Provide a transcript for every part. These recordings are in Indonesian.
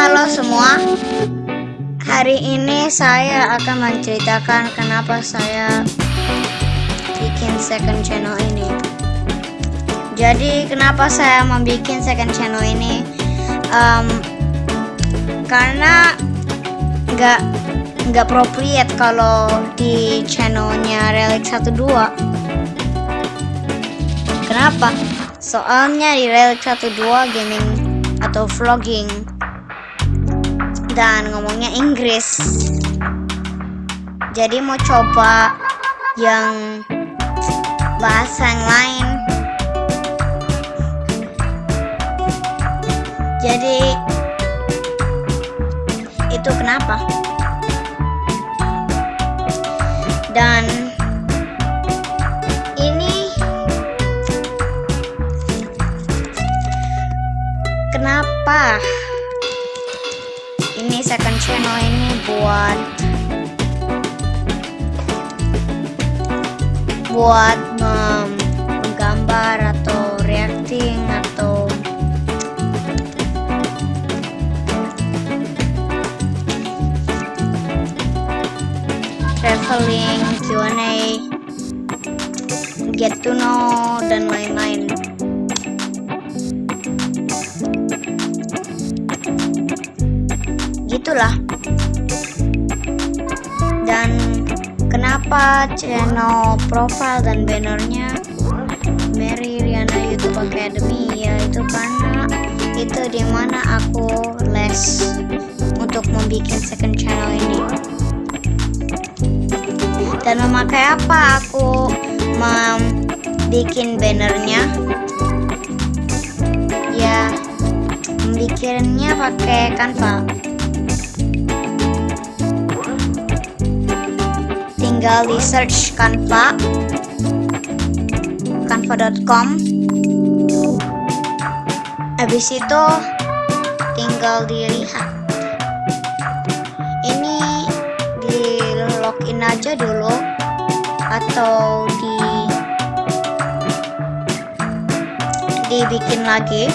Halo semua. Hari ini saya akan menceritakan kenapa saya bikin second channel ini. Jadi kenapa saya membuat second channel ini? Um, Karena nggak nggak appropriate kalau di channelnya Relic 12 Kenapa? Soalnya di Relic 12 gaming atau vlogging dan ngomongnya Inggris. Jadi mau coba yang bahasa yang lain. Jadi itu kenapa? Dan ini kenapa channel ini buat buat menggambar atau reacting atau traveling, Q&A, get to know dan lain-lain. Gitulah. Dan kenapa channel profile dan bannernya Mary Riana YouTube Academy? Yaitu karena itu di mana aku les untuk membuat second channel ini. Dan memakai apa aku membuat bannernya? Ya membikinnya pakai Canva tinggal di search Canva. Canva.com habis itu tinggal dilihat. Ini di login aja dulu atau di dibikin lagi.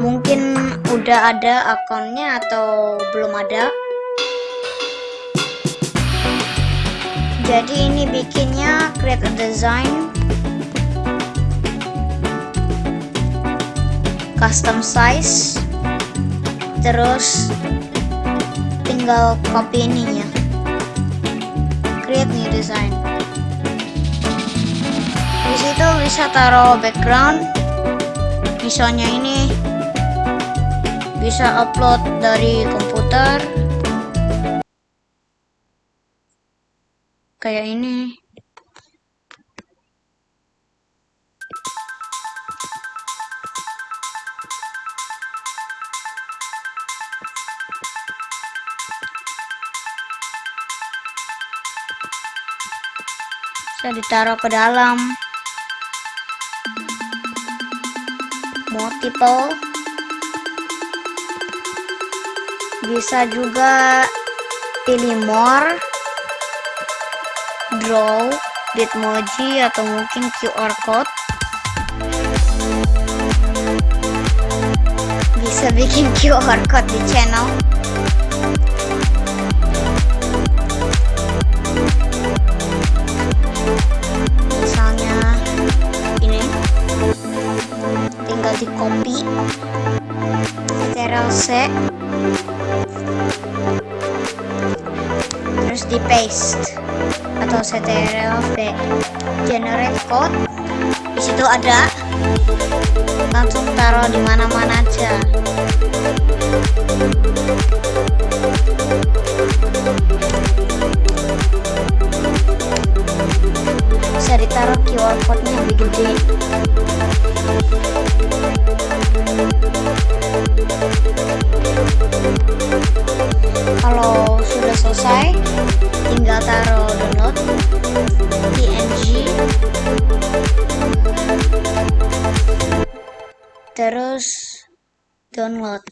Mungkin udah ada akunnya atau belum ada jadi ini bikinnya create a design. Custom size. Terus tinggal copy ininya create new design. Di situ bisa taruh background. Misalnya ini bisa upload dari komputer kayak ini. Bisa ditaruh ke dalam. Multiple. Bisa juga pilih more draw bitmoji atau mungkin QR code. Bisa bikin QR code di channel. Misalnya ini. Tinggal di copy. Ctrl C. Terus di paste V generate code. Di situ ada langsung taruh di mana-mana aja. Bisa ditaruh QR code nya lebih gede. Kalau sudah selesai tinggal taruh download. Png terus download.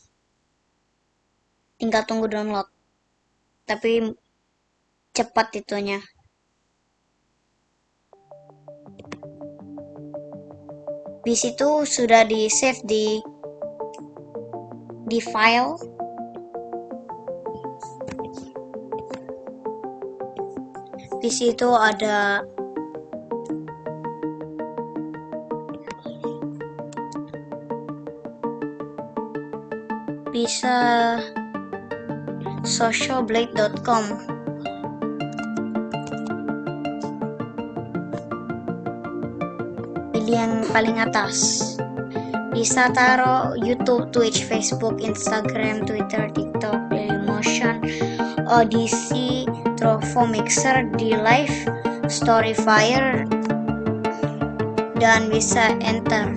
Tinggal tunggu download. Tapi cepat itunya. Di situ sudah di save di di file di situ ada bisa socialblade.com pilih yang paling atas. Bisa taruh YouTube, Twitch, Facebook, Instagram, Twitter, TikTok, Dailymotion, Odyssey, Trovo Mixer, di Live, Storyfire, dan bisa enter.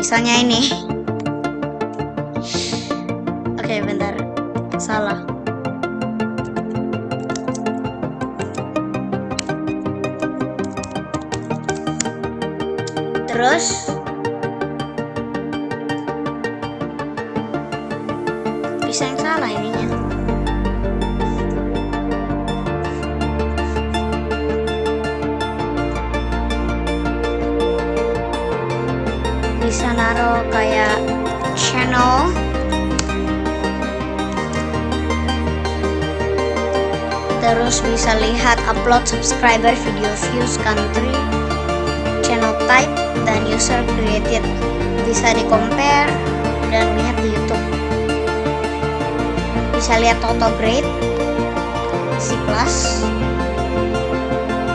Misalnya ini. Oke, bentar. Salah. Terus bisa yang salah ininya. Kayak channel. Terus bisa lihat upload subscriber video views country channel type dan user created. Bisa di compare dan lihat di youtube. Bisa lihat auto grade C. Plus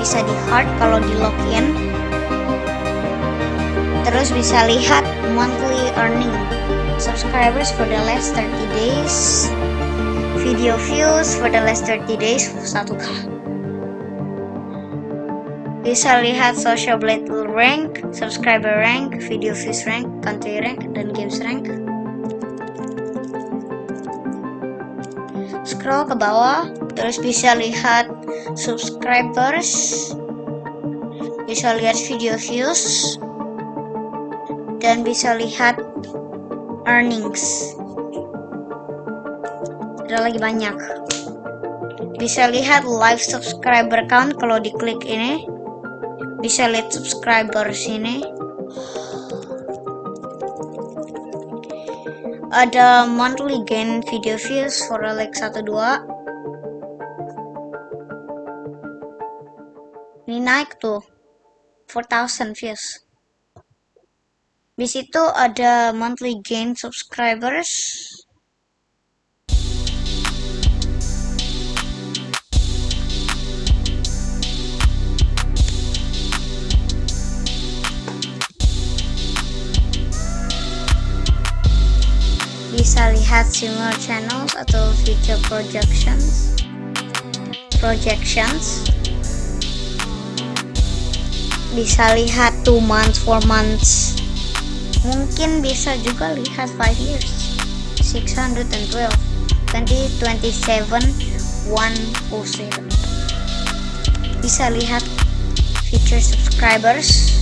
bisa di hard kalau di login. Terus bisa lihat monthly earning subscribers for the last 30 days. Video views for the last 30 days 1k bisa lihat social blade rank, subscriber rank, video views rank, country rank, dan games rank. Scroll ke bawah terus bisa lihat subscribers. Bisa lihat video views dan bisa lihat earnings. Ada lagi banyak. Bisa lihat live subscriber count kalau diklik ini. Bisa lihat subscriber sini. Ada monthly gain video views for like 12 ini naik tuh. 4000 views di situ ada monthly gain subscribers. Bisa lihat similar channels atau future projections. Projections. Bisa lihat 2 months 4 months mungkin bisa juga lihat 5 years. 612 2027 107 bisa lihat future subscribers.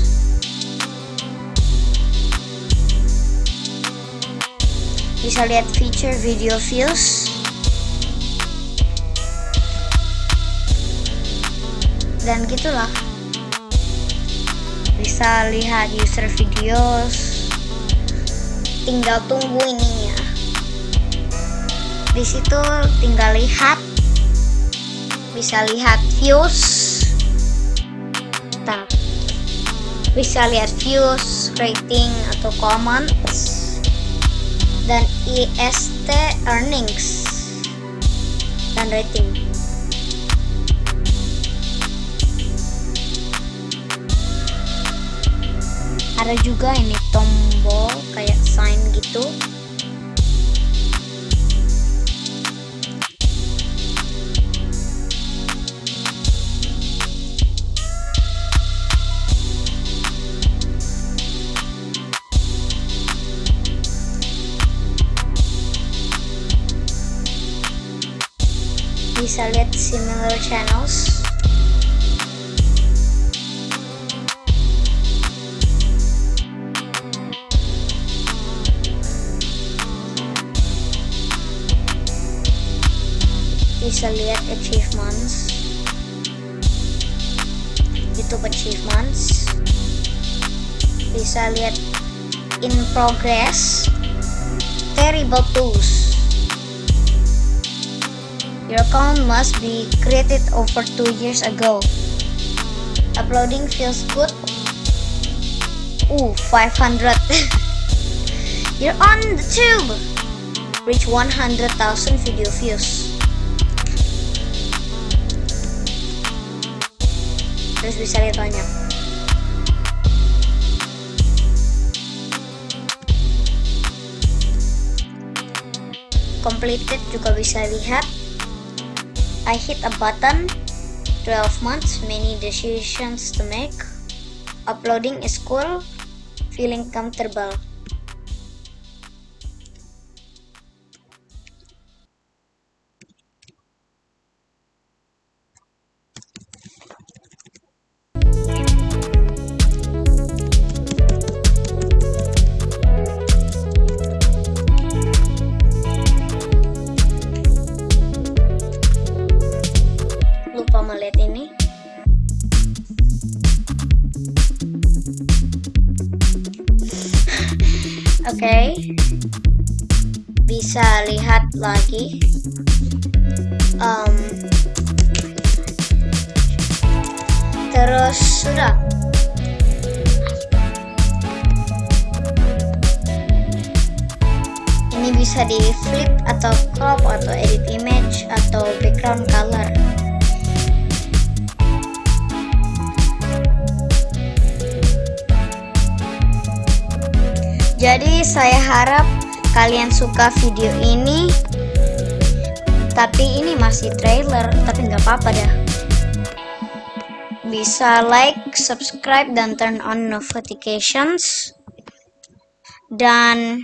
Bisa lihat feature video views. Dan gitulah. Bisa lihat user videos tinggal tunggu ininya. Di situ tinggal lihat. Bisa lihat views. Bentar. bisa lihat views rating atau comments. Dan IST earnings. Dan rating. Ada juga ini tombol kayak sign gitu. Bisa lihat similar channels lihat achievements YouTube achievements bisa in progress terrible tools. Your account must be created over 2 years ago. Uploading feels good. Ooh, 500. You're on the tube. Reach 100,000 video views. Terus bisa lihat banyak. Completed juga bisa lihat. I hit a button. 12 months, many decisions to make. Uploading is cool. Feeling comfortable. Bisa lihat lagi. Um, terus sudah. Ini bisa di flip atau crop atau edit image atau background color Jadi saya harap kalian suka video ini. Tapi ini masih trailer, tapi nggak apa-apa dah. Bisa like, subscribe, dan turn on notifications. Dan